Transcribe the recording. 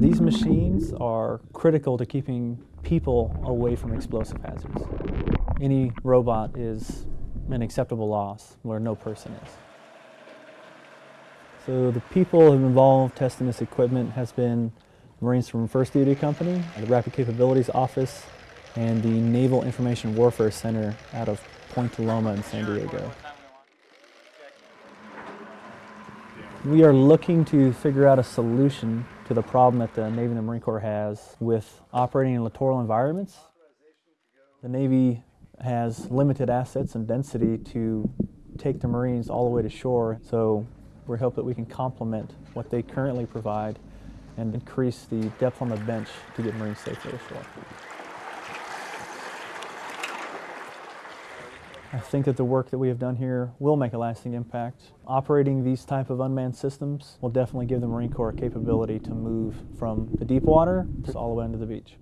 These machines are critical to keeping people away from explosive hazards. Any robot is an acceptable loss where no person is. So the people involved testing this equipment has been Marines from First Duty Company, the Rapid Capabilities Office, and the Naval Information Warfare Center out of Point Loma in San Diego. We are looking to figure out a solution to the problem that the Navy and the Marine Corps has with operating in littoral environments. The Navy has limited assets and density to take the Marines all the way to shore, so we hope that we can complement what they currently provide and increase the depth on the bench to get Marines safely ashore. I think that the work that we have done here will make a lasting impact. Operating these type of unmanned systems will definitely give the Marine Corps capability to move from the deep water all the way into the beach.